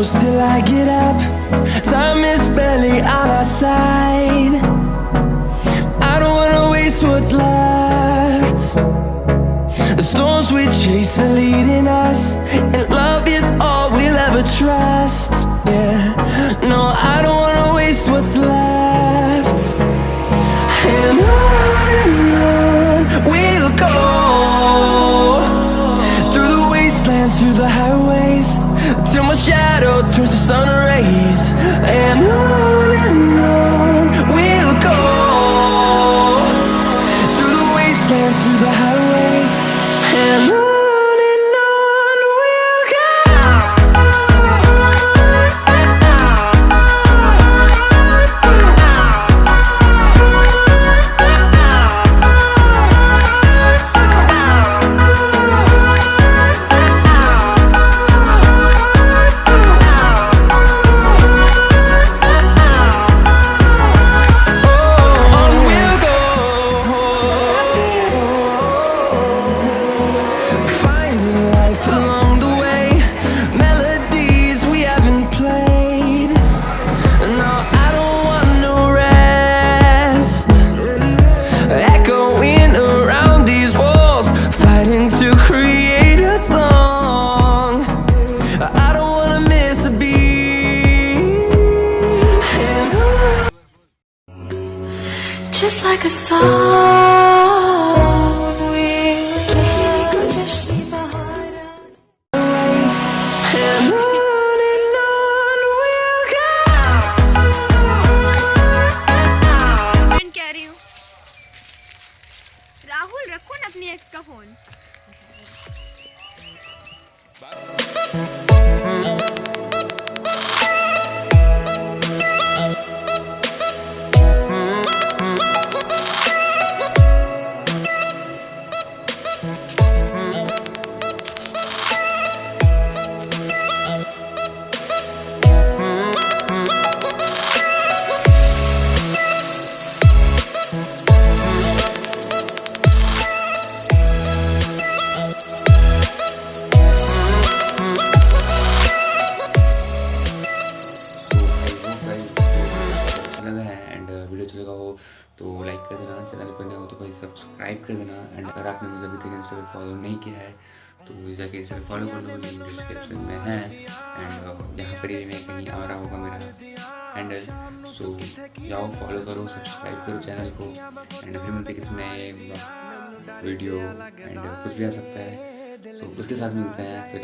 close till I get up. Time is barely on our side. I don't wanna waste what's left. The storms we chase are leading us, and love is all we'll ever trust. Yeah, no, I don't wanna waste what's left. And on we'll go through the wastelands, through the highways, till my shadow friend कह रही हूँ। राहुल रखो ना अपनी x का phone तो like कर देना चैनल पर नए हो तो भाई सब्सक्राइब कर देना एंड अगर आपने मुझे अभी तक इंस्टा पर फॉलो नहीं किया है तो जाके इंस्टा फॉलो कर लो लिंक डिस्क्रिप्शन में है एंड यहाँ पर ही मैं कहीं आ रहा होगा मेरा हैंडल सो जाओ फॉलो करो सब्सक्राइब करो चैनल को एंड फिर मिलते किसी नए वीडियो एंड कुछ भी आ सकता है। तो उसके साथ मिलते हैं, फिर